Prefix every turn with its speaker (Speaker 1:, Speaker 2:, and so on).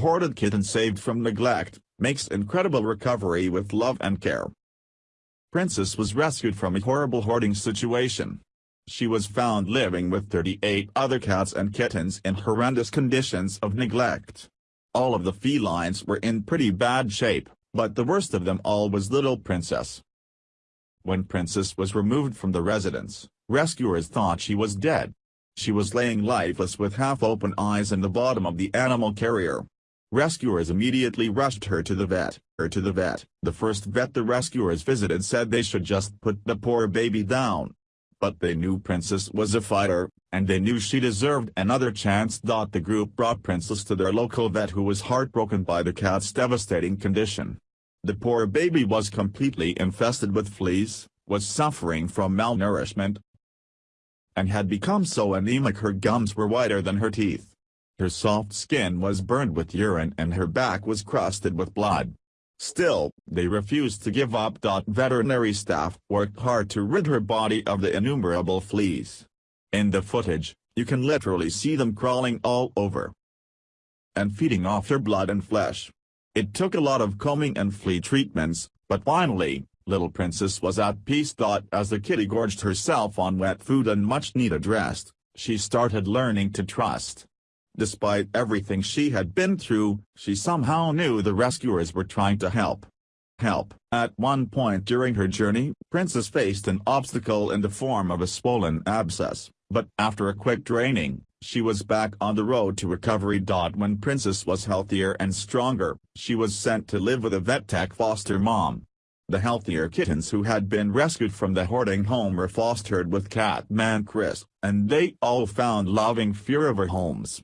Speaker 1: hoarded kitten saved from neglect, makes incredible recovery with love and care. Princess was rescued from a horrible hoarding situation. She was found living with 38 other cats and kittens in horrendous conditions of neglect. All of the felines were in pretty bad shape, but the worst of them all was little Princess. When Princess was removed from the residence, rescuers thought she was dead. She was laying lifeless with half-open eyes in the bottom of the animal carrier. Rescuers immediately rushed her to the vet, her to the vet. The first vet the rescuers visited said they should just put the poor baby down, but they knew Princess was a fighter, and they knew she deserved another chance. The group brought Princess to their local vet who was heartbroken by the cat's devastating condition. The poor baby was completely infested with fleas, was suffering from malnourishment, and had become so anemic her gums were whiter than her teeth. Her soft skin was burned with urine and her back was crusted with blood. Still, they refused to give up. Veterinary staff worked hard to rid her body of the innumerable fleas. In the footage, you can literally see them crawling all over and feeding off her blood and flesh. It took a lot of combing and flea treatments, but finally, little princess was at peace. As the kitty gorged herself on wet food and much needed rest, she started learning to trust. Despite everything she had been through, she somehow knew the rescuers were trying to help. Help. At one point during her journey, Princess faced an obstacle in the form of a swollen abscess, but after a quick draining, she was back on the road to recovery. When Princess was healthier and stronger, she was sent to live with a vet tech foster mom. The healthier kittens who had been rescued from the hoarding home were fostered with Catman Chris, and they all found loving fear forever homes.